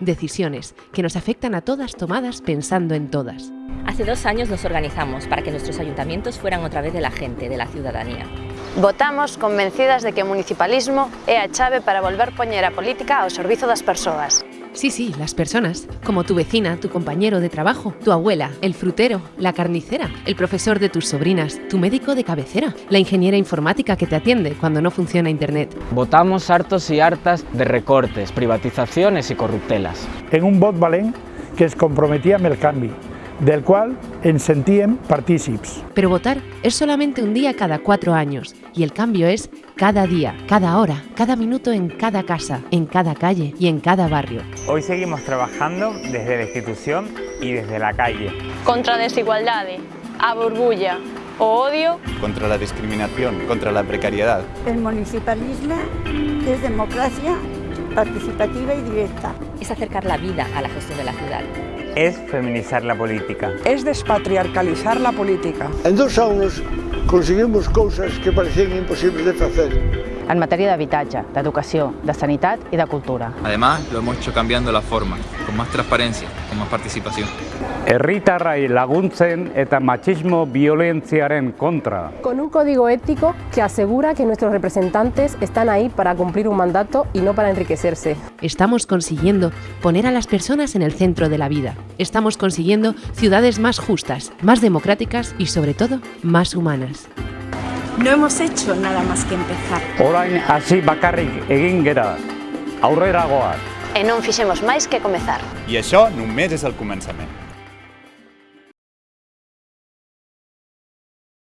Decisiones que nos afectan a todas tomadas pensando en todas. Hace dos años nos organizamos para que nuestros ayuntamientos fueran otra vez de la gente, de la ciudadanía. Votamos convencidas de que o municipalismo é a chave para volver poñer a política ao servizo das persoas. Sí, sí, las personas, como tu vecina, tu compañero de trabajo, tu abuela, el frutero, la carnicera, el profesor de tus sobrinas, tu médico de cabecera, la ingeniera informática que te atiende cuando no funciona Internet. Votamos hartos y hartas de recortes, privatizaciones y corruptelas. En un vot valent que es comprometía amb el canvi, del qual ens sentíem partícips. Pero votar es solamente un día cada cuatro años y el cambio es cada día, cada hora, cada minuto en cada casa, en cada calle y en cada barrio. Hoy seguimos trabajando desde la institución y desde la calle. Contra a desigualdade, a burbulla, o odio contra la discriminación, contra la precariedad. El municipalismo es democracia participativa y directa. Es acercar la vida a la gestión de la ciudad. Es feminizar la política. Es despatriarcalizar la política. En dos anos conseguimos cousas que parecían imposibles de facer. En materia d'habitatge, d'educació, de sanitat i de cultura. Además, lo hemos hecho cambiando la forma, con más transparencia, con más participación. Herritarrai laguntzen eta machismo violentziaren contra. Con un código ético que asegura que nuestros representantes están ahí para cumplir un mandato y no para enriquecerse. Estamos consiguiendo poner a las personas en el centro de la vida. Estamos consiguiendo ciudades más justas, más democráticas y sobre todo más humanas. No hemos hecho nada más que empezar. Orain hasi bakarrik egin gera. Aurrera goaz. E non fixemos máis que comezar. I això només és el començament.